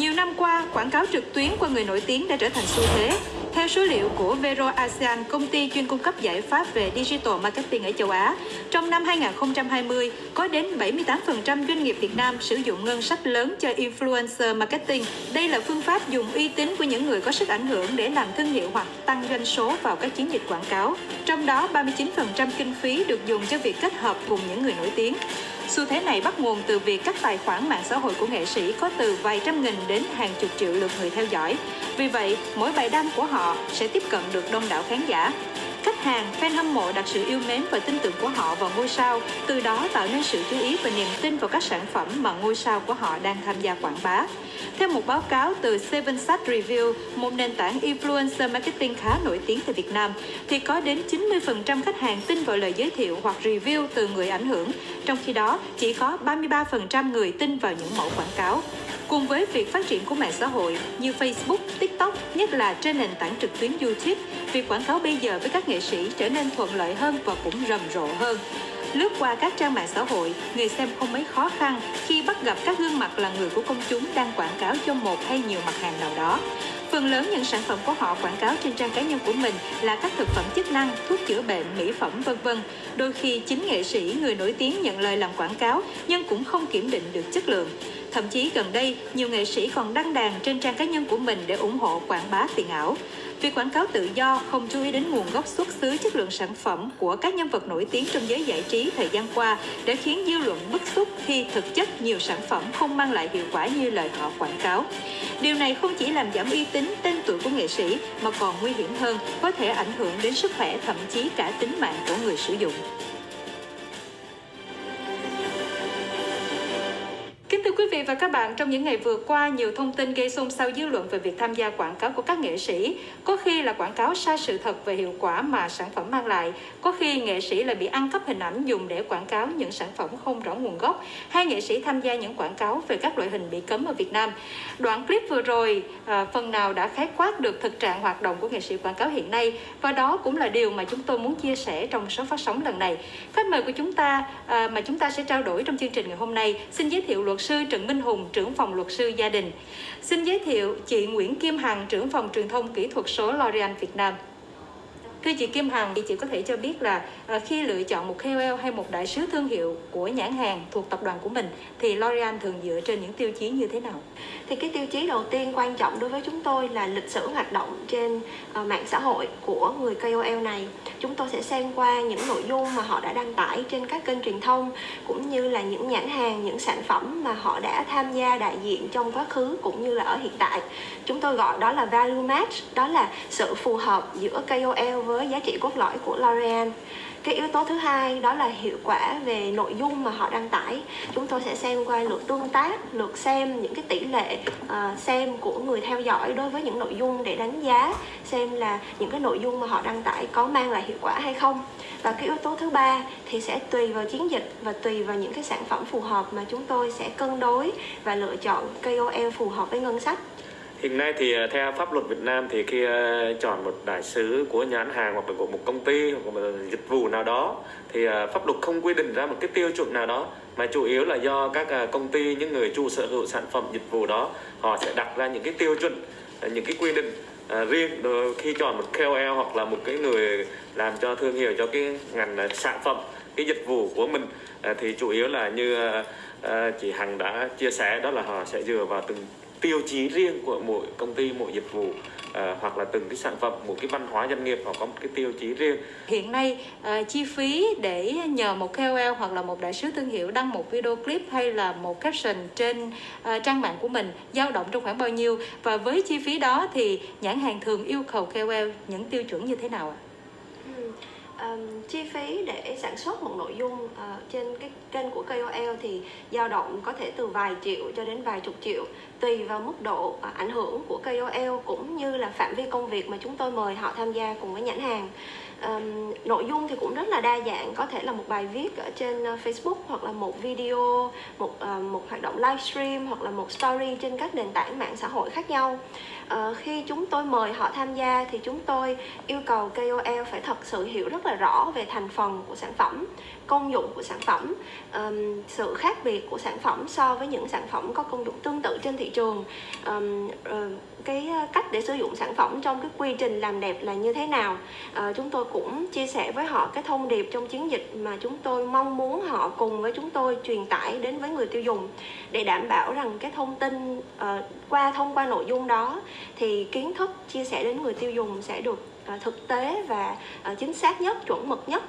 Nhiều năm qua, quảng cáo trực tuyến qua người nổi tiếng đã trở thành xu thế. Theo số liệu của Vero ASEAN, công ty chuyên cung cấp giải pháp về digital marketing ở châu Á, trong năm 2020, có đến 78% doanh nghiệp Việt Nam sử dụng ngân sách lớn cho influencer marketing. Đây là phương pháp dùng uy tín của những người có sức ảnh hưởng để làm thương hiệu hoặc tăng doanh số vào các chiến dịch quảng cáo. Trong đó, 39% kinh phí được dùng cho việc kết hợp cùng những người nổi tiếng. Xu thế này bắt nguồn từ việc các tài khoản mạng xã hội của nghệ sĩ có từ vài trăm nghìn đến hàng chục triệu lượt người theo dõi. Vì vậy, mỗi bài đăng của họ sẽ tiếp cận được đông đảo khán giả. Khách hàng, fan hâm mộ đặt sự yêu mến và tin tưởng của họ vào ngôi sao, từ đó tạo nên sự chú ý và niềm tin vào các sản phẩm mà ngôi sao của họ đang tham gia quảng bá. Theo một báo cáo từ Seven Sat Review, một nền tảng influencer marketing khá nổi tiếng tại Việt Nam, thì có đến 90% khách hàng tin vào lời giới thiệu hoặc review từ người ảnh hưởng, trong khi đó chỉ có 33% người tin vào những mẫu quảng cáo. Cùng với việc phát triển của mạng xã hội như Facebook, TikTok, nhất là trên nền tảng trực tuyến YouTube, việc quảng cáo bây giờ với các nghệ sĩ trở nên thuận lợi hơn và cũng rầm rộ hơn. Lướt qua các trang mạng xã hội, người xem không mấy khó khăn khi bắt gặp các gương mặt là người của công chúng đang quảng cáo cho một hay nhiều mặt hàng nào đó. Phần lớn những sản phẩm của họ quảng cáo trên trang cá nhân của mình là các thực phẩm chức năng, thuốc chữa bệnh, mỹ phẩm vân vân. Đôi khi chính nghệ sĩ, người nổi tiếng nhận lời làm quảng cáo nhưng cũng không kiểm định được chất lượng. Thậm chí gần đây, nhiều nghệ sĩ còn đăng đàn trên trang cá nhân của mình để ủng hộ quảng bá tiền ảo. Việc quảng cáo tự do không chú ý đến nguồn gốc xuất xứ chất lượng sản phẩm của các nhân vật nổi tiếng trong giới giải trí thời gian qua đã khiến dư luận bức xúc khi thực chất nhiều sản phẩm không mang lại hiệu quả như lời họ quảng cáo. Điều này không chỉ làm giảm uy tín, tên tuổi của nghệ sĩ mà còn nguy hiểm hơn, có thể ảnh hưởng đến sức khỏe thậm chí cả tính mạng của người sử dụng. Vị và các bạn, trong những ngày vừa qua, nhiều thông tin gây xôn xao dư luận về việc tham gia quảng cáo của các nghệ sĩ. Có khi là quảng cáo sai sự thật về hiệu quả mà sản phẩm mang lại, có khi nghệ sĩ lại bị ăn cắp hình ảnh dùng để quảng cáo những sản phẩm không rõ nguồn gốc, hay nghệ sĩ tham gia những quảng cáo về các loại hình bị cấm ở Việt Nam. Đoạn clip vừa rồi à, phần nào đã khái quát được thực trạng hoạt động của nghệ sĩ quảng cáo hiện nay và đó cũng là điều mà chúng tôi muốn chia sẻ trong số phát sóng lần này. Khách mời của chúng ta à, mà chúng ta sẽ trao đổi trong chương trình ngày hôm nay xin giới thiệu luật sư Trần Minh Hùng, trưởng phòng luật sư gia đình. Xin giới thiệu chị Nguyễn Kim Hằng, trưởng phòng truyền thông kỹ thuật số L'Oreal Việt Nam. Thưa chị Kim Hằng, thì chị có thể cho biết là à, khi lựa chọn một KOL hay một đại sứ thương hiệu của nhãn hàng thuộc tập đoàn của mình thì L'Oreal thường dựa trên những tiêu chí như thế nào? Thì cái tiêu chí đầu tiên quan trọng đối với chúng tôi là lịch sử hoạt động trên ờ, mạng xã hội của người KOL này. Chúng tôi sẽ xem qua những nội dung mà họ đã đăng tải trên các kênh truyền thông cũng như là những nhãn hàng, những sản phẩm mà họ đã tham gia đại diện trong quá khứ cũng như là ở hiện tại. Chúng tôi gọi đó là value match, đó là sự phù hợp giữa KOL với giá trị cốt lõi của L'Oreal cái yếu tố thứ hai đó là hiệu quả về nội dung mà họ đăng tải. Chúng tôi sẽ xem qua lượt tương tác lượt xem những cái tỷ lệ uh, xem của người theo dõi đối với những nội dung để đánh giá xem là những cái nội dung mà họ đăng tải có mang lại hiệu quả hay không. Và cái yếu tố thứ ba thì sẽ tùy vào chiến dịch và tùy vào những cái sản phẩm phù hợp mà chúng tôi sẽ cân đối và lựa chọn KOL phù hợp với ngân sách. Hiện nay thì ờ, theo pháp luật Việt Nam thì khi ờ, chọn một đại sứ của nhãn hàng hoặc là của một công ty hoặc một ờ, dịch vụ nào đó thì pháp luật không quy định ra một cái tiêu chuẩn nào đó, mà chủ yếu là do các công ty, những người chủ sở hữu sản phẩm, dịch vụ đó, họ sẽ đặt ra những cái tiêu chuẩn những cái quy định riêng khi chọn một KOL hoặc là một cái người làm cho thương hiệu cho cái ngành sản phẩm, cái dịch vụ của mình. Thì chủ yếu là như chị Hằng đã chia sẻ đó là họ sẽ dựa vào từng tiêu chí riêng của mỗi công ty mỗi dịch vụ à, hoặc là từng cái sản phẩm một cái văn hóa doanh nghiệp họ có một cái tiêu chí riêng hiện nay à, chi phí để nhờ một KOL hoặc là một đại sứ thương hiệu đăng một video clip hay là một caption trên à, trang mạng của mình dao động trong khoảng bao nhiêu và với chi phí đó thì nhãn hàng thường yêu cầu KOL những tiêu chuẩn như thế nào ạ? Um, chi phí để sản xuất một nội dung uh, trên cái kênh của KOL thì dao động có thể từ vài triệu cho đến vài chục triệu tùy vào mức độ uh, ảnh hưởng của KOL cũng như là phạm vi công việc mà chúng tôi mời họ tham gia cùng với nhãn hàng um, nội dung thì cũng rất là đa dạng. Có thể là một bài viết ở trên ờ, Facebook hoặc là một video một uh, một hoạt động livestream hoặc là một story trên các nền tảng mạng xã hội khác nhau. Uh, khi chúng tôi mời họ tham gia thì chúng tôi yêu cầu KOL phải thật sự hiểu rất là rõ về thành phần của sản phẩm công dụng của sản phẩm um, sự khác biệt của sản phẩm so với những sản phẩm có công dụng tương tự trên thị trường. Um, uh, cái ờ, cách để sử dụng sản phẩm trong cái quy trình làm đẹp là như thế nào? Uh, chúng tôi cũng chia sẻ với họ cái thông điệp trong chiến dịch mà chúng tôi mong muốn họ cùng với chúng tôi truyền tải đến với người tiêu dùng. Để đảm bảo rằng cái thông tin uh, qua thông qua nội dung đó thì kiến thức chia sẻ đến người tiêu dùng sẽ được thực tế và chính xác nhất chuẩn mực nhất.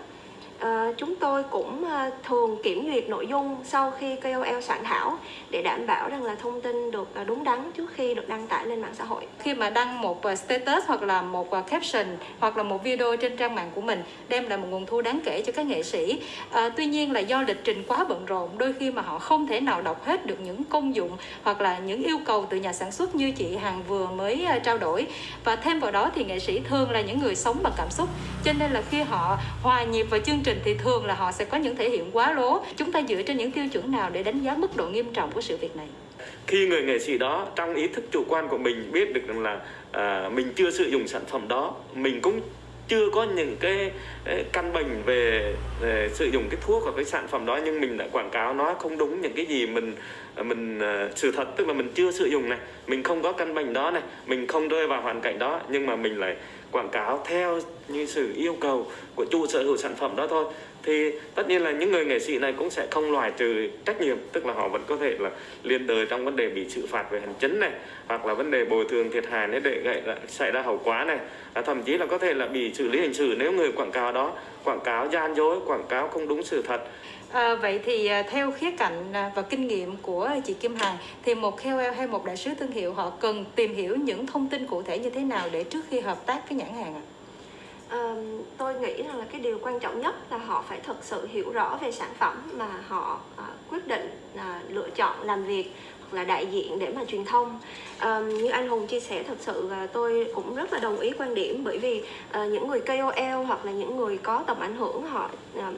À, chúng tôi cũng à, thường kiểm duyệt nội dung sau khi KOL soạn thảo để đảm bảo rằng là thông tin được à, đúng đắn trước khi được đăng tải lên mạng xã hội. Khi mà đăng một status hoặc là một caption hoặc là một video trên trang mạng của mình đem lại một nguồn thu đáng kể cho các nghệ sĩ. À, tuy nhiên là do lịch trình quá bận rộn, đôi khi mà họ không thể nào đọc hết được những công dụng hoặc là những yêu cầu từ nhà sản xuất như chị Hằng vừa mới trao đổi. Và thêm vào đó thì nghệ sĩ thường là những người sống bằng cảm xúc, cho nên là khi họ hòa nhịp vào chương trình trình thì thường là họ sẽ có những thể hiện quá lố. Chúng ta dựa trên những tiêu chuẩn nào để đánh giá mức độ nghiêm trọng của sự việc này? Khi người nghệ sĩ đó trong ý thức chủ quan của mình biết được rằng là à, mình chưa sử dụng sản phẩm đó mình cũng chưa có những cái, căn bệnh về, về sử dụng cái thuốc hoặc cái sản phẩm đó nhưng mình đã quảng cáo nó không đúng những cái gì mình mình à, sự thật. Tức là mình chưa sử dụng này mình không có căn bệnh đó này mình không rơi vào hoàn cảnh đó nhưng mà mình lại quảng cáo theo như sự yêu cầu của chủ sở hữu sản phẩm đó thôi. Thì tất nhiên là những người nghệ sĩ này cũng sẽ không loại trừ trách nhiệm tức là họ vẫn có thể là liên đới trong vấn đề bị xử phạt về hành chính này hoặc là vấn đề bồi thường thiệt hại nếu để gây ra, xảy ra hậu quả này. À, thậm chí là có thể là bị xử lý hình sự nếu người quảng cáo đó quảng cáo gian dối quảng cáo không đúng sự thật. À, vậy thì ờ, theo khía cạnh ờ, và kinh nghiệm của chị Kim Hằng thì một KOL hay một đại sứ thương hiệu họ cần tìm hiểu những thông tin cụ thể như thế nào để trước khi hợp tác với nhãn hàng ạ? À, tôi nghĩ rằng là cái điều quan trọng nhất là họ phải thật sự hiểu rõ về sản phẩm mà họ à, quyết định à, lựa chọn làm việc hoặc là đại diện để mà truyền thông à, như anh Hùng chia sẻ thật sự là tôi cũng rất là đồng ý quan điểm bởi vì à, những người KOL hoặc là những người có tầm ảnh hưởng họ à,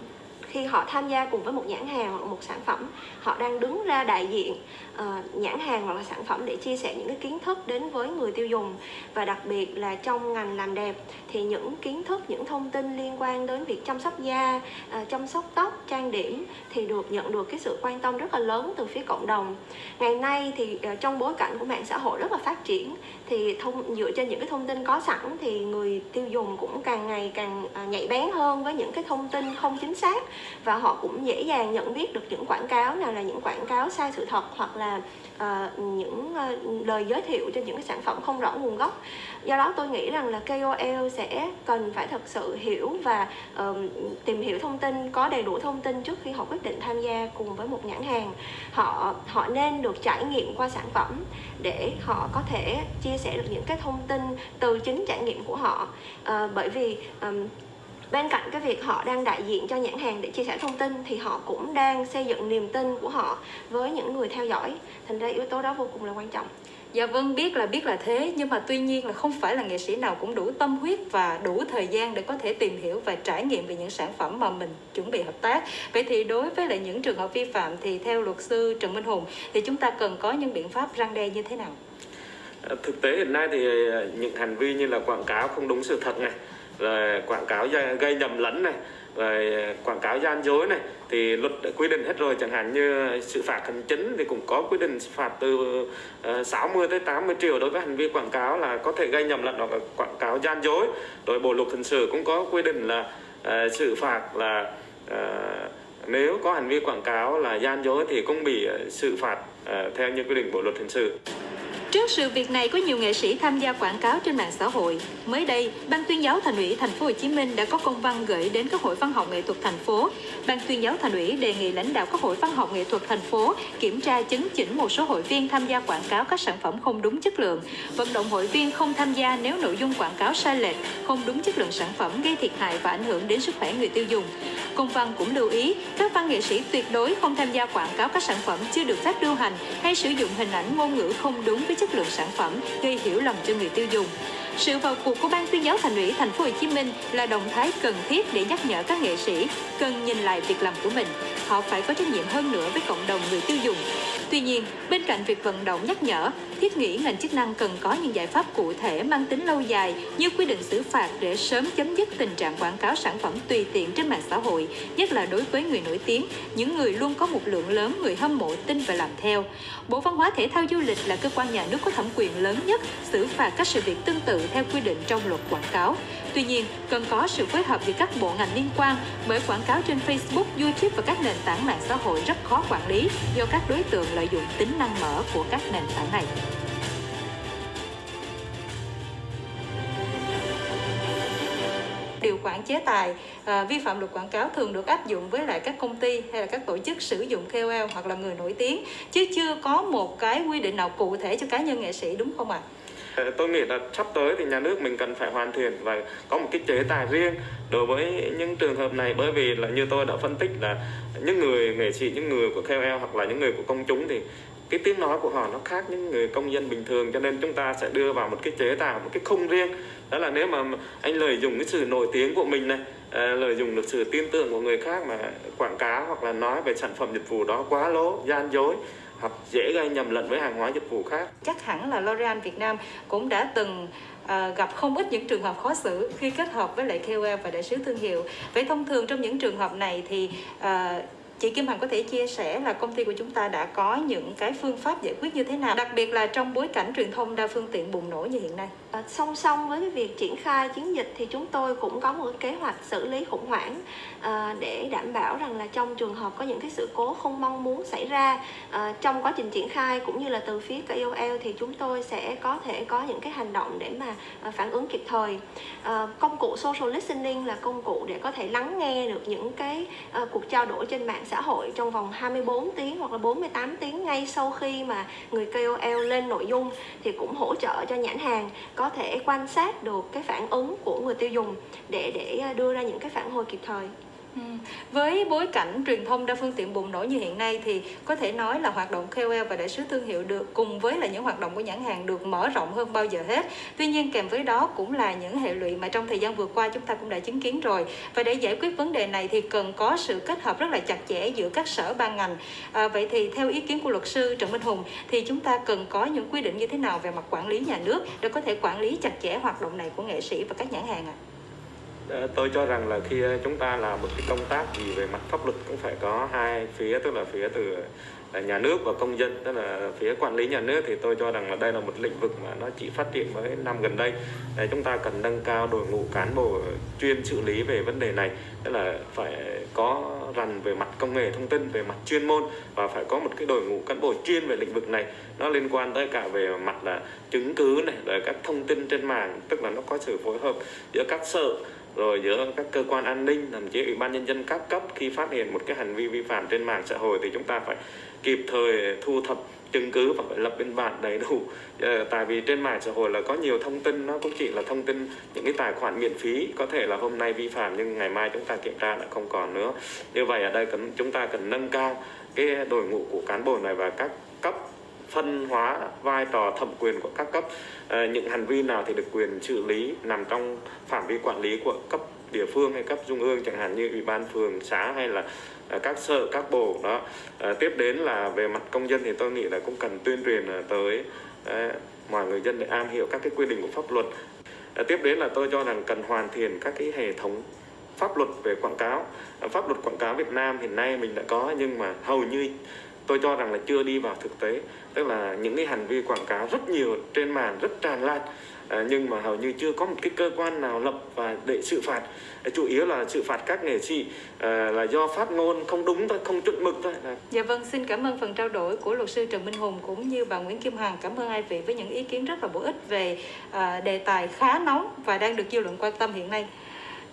khi họ tham gia cùng với một nhãn hàng hoặc một sản phẩm họ đang đứng ra đại diện uh, nhãn hàng hoặc là sản phẩm để chia sẻ những cái kiến thức đến với người tiêu dùng. Và đặc biệt là trong ngành làm đẹp thì những kiến thức những thông tin liên quan đến việc chăm sóc da uh, chăm sóc tóc trang điểm thì được nhận được cái sự quan tâm rất là lớn từ phía cộng đồng. Ngày nay thì uh, trong bối cảnh của mạng xã hội rất là phát triển thì thông dựa trên những cái thông tin có sẵn thì người tiêu dùng cũng càng ngày càng uh, nhạy bén hơn với những cái thông tin không chính xác và họ cũng dễ dàng nhận biết được những quảng cáo nào là những quảng cáo sai sự thật hoặc là uh, những uh, lời giới thiệu cho những cái sản phẩm không rõ nguồn gốc. Do đó tôi nghĩ rằng là KOL sẽ cần phải thật sự hiểu và uh, tìm hiểu thông tin có đầy đủ thông tin trước khi họ quyết định tham gia cùng với một nhãn hàng. Họ họ nên được trải nghiệm qua sản phẩm để họ có thể chia sẻ được những cái thông tin từ chính trải nghiệm của họ. Uh, bởi vì um, bên cạnh cái việc họ đang đại diện cho nhãn hàng để chia sẻ thông tin thì họ cũng đang xây dựng niềm tin của họ với những người theo dõi thành ra yếu tố đó vô cùng là quan trọng Dạ vâng biết là biết là thế nhưng mà tuy nhiên là không phải là nghệ sĩ nào cũng đủ tâm huyết và đủ thời gian để có thể tìm hiểu và trải nghiệm về những sản phẩm mà mình chuẩn bị hợp tác. Vậy thì đối với lại những trường hợp vi phạm thì theo luật sư Trần Minh Hùng thì chúng ta cần có những biện pháp răng đe như thế nào? Thực tế hiện nay thì những hành vi như là quảng cáo không đúng sự thật này rồi quảng cáo gây nhầm lẫn này rồi quảng cáo gian dối này thì luật đã quy định hết rồi. Chẳng hạn như sự phạt hành chính thì cũng có quy định phạt từ ờ, 60 tới 80 triệu đối với hành vi quảng cáo là có thể gây nhầm lẫn hoặc là quảng cáo gian dối. Rồi bộ luật hình sự cũng có quy định là uh, xử phạt là uh, nếu có hành vi quảng cáo là gian dối thì cũng bị xử phạt uh, theo như quy định bộ luật hình sự. Trước sự việc này có nhiều nghệ sĩ tham gia quảng cáo trên mạng xã hội. Mới đây, Ban tuyên giáo Thành ủy Thành phố Hồ Chí Minh đã có công văn gửi đến các hội văn học nghệ thuật thành phố. Ban tuyên giáo Thành ủy đề nghị lãnh đạo các hội văn học nghệ thuật thành phố kiểm tra chứng chỉnh một số hội viên tham gia quảng cáo các sản phẩm không đúng chất lượng, vận động hội viên không tham gia nếu nội dung quảng cáo sai lệch, không đúng chất lượng sản phẩm gây thiệt hại và ảnh hưởng đến sức khỏe người tiêu dùng. Công văn cũng lưu ý, các văn nghệ sĩ tuyệt đối không tham gia quảng cáo các sản phẩm chưa được phép lưu hành hay sử dụng hình ảnh ngôn ngữ không đúng với chất lượng sản phẩm, gây hiểu lầm cho người tiêu dùng. Sự vào cuộc của ban tuyên giáo thành ủy thành phố Hồ Chí Minh là động thái cần thiết để nhắc nhở các nghệ sĩ cần nhìn lại việc làm của mình. Họ phải có trách nhiệm hơn nữa với cộng đồng người tiêu dùng. Tuy nhiên, bên cạnh việc vận động nhắc nhở, thiết nghĩ ngành chức năng cần có những giải pháp cụ thể mang tính lâu dài như quy định xử phạt để sớm chấm dứt tình trạng quảng cáo sản phẩm tùy tiện trên mạng xã hội, nhất là đối với người nổi tiếng, những người luôn có một lượng lớn người hâm mộ tin và làm theo. Bộ Văn hóa Thể thao Du lịch là cơ quan nhà nước có thẩm quyền lớn nhất xử phạt các sự việc tương tự theo quy định trong luật quảng cáo. Tuy nhiên, cần có sự phối hợp giữa các bộ ngành liên quan bởi quảng cáo trên Facebook, YouTube và các nền tảng mạng xã hội rất khó quản lý do các đối tượng lợi dụng tính năng mở của các nền tảng này. điều khoản chế tài à, vi phạm luật quảng cáo thường được áp dụng với lại các công ty hay là các tổ chức sử dụng KOL hoặc là người nổi tiếng chứ chưa có một cái quy định nào cụ thể cho cá nhân nghệ sĩ đúng không ạ? À? Ờ, tôi nghĩ là sắp tới thì nhà nước mình cần phải hoàn thiện và có một cái chế tài riêng đối với những trường hợp này. Bởi vì là như tôi đã phân tích là những người nghệ sĩ, những người của KOL hoặc là những người của công chúng thì cái tiếng nói của họ nó khác những người công dân bình thường. Cho nên chúng ta sẽ đưa vào một cái chế tài một cái khung riêng. Đó là nếu mà anh lợi dụng cái sự nổi tiếng của mình này ờ, lợi dụng được sự tin tưởng của người khác mà quảng cáo hoặc là nói về sản phẩm dịch vụ đó quá lố gian dối hoặc dễ gây nhầm lẫn với hàng hóa dịch vụ khác chắc hẳn là L'Oreal Việt Nam cũng đã từng À, gặp không ít những trường hợp khó xử khi kết hợp với lại KOL và đại sứ thương hiệu. Vậy thông thường trong những trường hợp này thì à, Chị Kim Hằng có thể chia sẻ là công ty của chúng ta đã có những cái phương pháp giải quyết như thế nào, đặc biệt là trong bối cảnh truyền thông đa phương tiện bùng nổ như hiện nay. À, song song với cái việc triển khai chiến dịch thì chúng tôi cũng có một kế hoạch xử lý khủng hoảng à, để đảm bảo rằng là trong trường hợp có những cái sự cố không mong muốn xảy ra à, trong quá trình triển khai cũng như là từ phía KOL thì chúng tôi sẽ có thể có những cái hành động để mà à, phản ứng kịp thời. À, công cụ social listening là công cụ để có thể lắng nghe được những cái à, cuộc trao đổi trên mạng xã hội trong vòng 24 tiếng hoặc là 48 tiếng ngay sau khi mà người KOL lên nội dung thì cũng hỗ trợ cho nhãn hàng có thể quan sát được cái phản ứng của người tiêu dùng để để à, đưa ra những cái phản hồi kịp thời. Ừ. Với bối cảnh truyền thông đa phương tiện bùng nổ như hiện nay thì có thể nói là hoạt động KOL và đại sứ thương hiệu được cùng với là những hoạt động của nhãn hàng được mở rộng hơn bao giờ hết. Tuy nhiên kèm với đó cũng là những hệ lụy mà trong thời gian vừa qua chúng ta cũng đã chứng kiến rồi. Và để giải quyết vấn đề này thì cần có sự kết hợp rất là chặt chẽ giữa các sở ban ngành. À, vậy thì theo ý kiến của luật sư Trần Minh Hùng thì chúng ta cần có những quy định như thế nào về mặt quản lý nhà nước để có thể quản lý chặt chẽ hoạt động này của nghệ sĩ và các nhãn hàng ạ? À? Ờ, tôi cho rằng là khi ờ, chúng ta làm một cái công tác gì về mặt pháp luật cũng phải có hai phía, tức là phía từ ờ, nhà nước và công dân, tức là phía quản lý nhà nước. Thì tôi cho rằng là đây là một lĩnh vực mà nó chỉ phát triển mới năm gần đây. Để chúng ta cần nâng cao đội ngũ cán bộ chuyên xử lý về vấn đề này, tức là phải có rằn về mặt công nghệ thông tin, về mặt chuyên môn và phải có một cái đội ngũ cán bộ chuyên về lĩnh vực này. Nó liên quan tới cả về mặt là chứng cứ này, rồi các thông tin trên mạng, tức là nó có sự phối hợp giữa các sở rồi giữa các cơ quan an ninh thậm chí ủy ban nhân dân các cấp khi phát hiện một cái hành vi vi phạm trên mạng xã hội thì chúng ta phải kịp thời thu thập chứng cứ và phải lập biên bản đầy đủ. Ờ, tại vì trên mạng xã hội là có nhiều thông tin nó cũng chỉ là thông tin những cái tài khoản miễn phí có thể là hôm nay vi phạm nhưng ngày mai chúng ta kiểm tra lại không còn nữa. Như vậy ở đây cần chúng ta cần nâng cao cái đội ngũ của cán bộ này và các phân hóa vai trò thẩm quyền của các cấp. Ờ, những hành vi nào thì được quyền xử lý nằm trong phạm vi quản lý của cấp địa phương hay cấp trung ương chẳng hạn như ủy ban phường xã hay là ờ, các sở các bộ đó. À, tiếp đến là về mặt công dân thì tôi nghĩ là cũng cần tuyên truyền tới à, mọi người dân để am hiểu các cái quy định của pháp luật. À, tiếp đến là tôi cho rằng cần hoàn thiện các cái hệ thống pháp luật về quảng cáo. Pháp luật quảng cáo Việt Nam hiện nay mình đã có nhưng mà hầu như tôi cho rằng là chưa đi vào thực tế. Tức là những cái hành vi quảng cáo rất nhiều trên mạng rất tràn lan à, nhưng mà hầu như chưa có một cái cơ quan nào lập và để xử phạt. À, chủ yếu là xử phạt các nghệ sĩ à, là do phát ngôn không đúng thôi không chuẩn mực thôi. À. dạ vâng xin cảm ơn phần trao đổi của luật sư Trần Minh Hùng cũng như bà Nguyễn Kim Hằng cảm ơn hai vị với những ý kiến rất là bổ ích về à, đề tài khá nóng và đang được dư luận quan tâm hiện nay.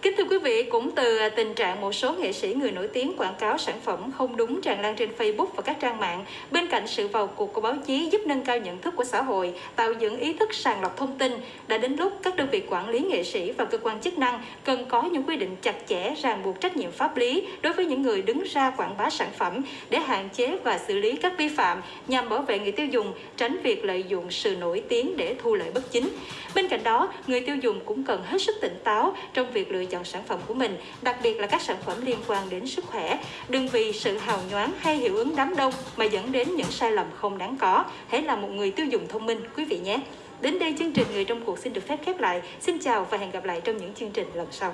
Kính thưa quý vị, cũng từ à, tình trạng một số nghệ sĩ người nổi tiếng quảng cáo sản phẩm không đúng tràn lan trên Facebook và các trang mạng, bên cạnh sự vào cuộc của báo chí giúp nâng cao nhận thức của xã hội, tạo dựng ý thức sàng lọc thông tin, đã đến lúc các đơn vị quản lý nghệ sĩ và cơ quan chức năng cần có những quy định chặt chẽ ràng buộc trách nhiệm pháp lý đối với những người đứng ra quảng bá sản phẩm để hạn chế và xử lý các vi phạm nhằm bảo vệ người tiêu dùng, tránh việc lợi dụng sự nổi tiếng để thu lợi bất chính. Bên cạnh đó, người tiêu dùng cũng cần hết sức tỉnh táo trong việc lựa chọn sản phẩm của mình, đặc biệt là các sản phẩm liên quan đến sức khỏe. Đừng vì sự hào nhoáng hay hiệu ứng đám đông mà dẫn đến những sai lầm không đáng có. Hãy là một người tiêu dùng thông minh, quý vị nhé. Đến đây chương trình Người trong cuộc xin được phép khép lại. Xin chào và hẹn gặp lại trong những chương trình lần sau.